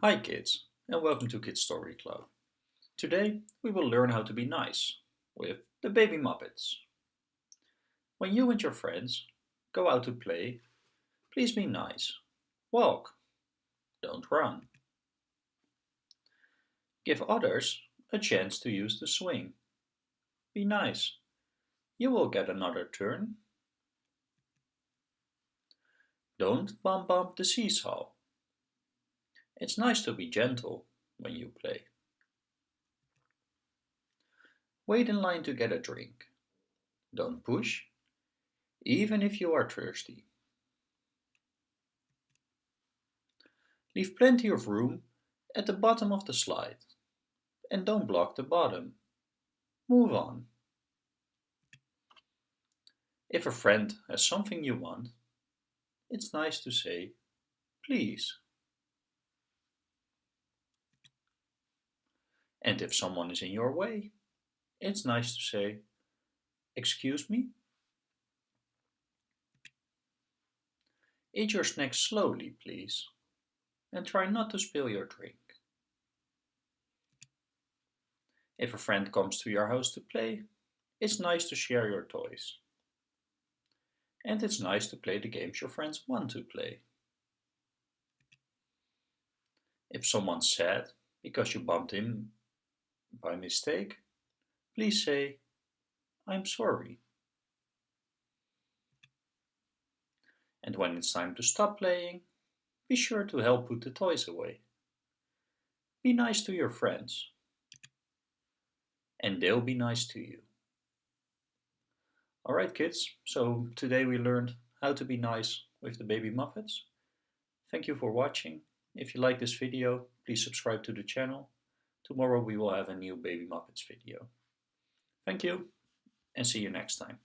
Hi kids and welcome to Kids Story Club. Today we will learn how to be nice with the Baby Muppets. When you and your friends go out to play, please be nice. Walk, don't run. Give others a chance to use the swing. Be nice. You will get another turn. Don't bump bump the seesaw. It's nice to be gentle when you play. Wait in line to get a drink. Don't push, even if you are thirsty. Leave plenty of room at the bottom of the slide and don't block the bottom. Move on. If a friend has something you want, it's nice to say, please. And if someone is in your way, it's nice to say, excuse me? Eat your snack slowly, please, and try not to spill your drink. If a friend comes to your house to play, it's nice to share your toys. And it's nice to play the games your friends want to play. If someone's sad because you bumped him by mistake, please say, I'm sorry. And when it's time to stop playing, be sure to help put the toys away. Be nice to your friends. And they'll be nice to you. Alright kids, so today we learned how to be nice with the Baby Muppets. Thank you for watching. If you like this video, please subscribe to the channel Tomorrow we will have a new Baby Muppets video. Thank you and see you next time.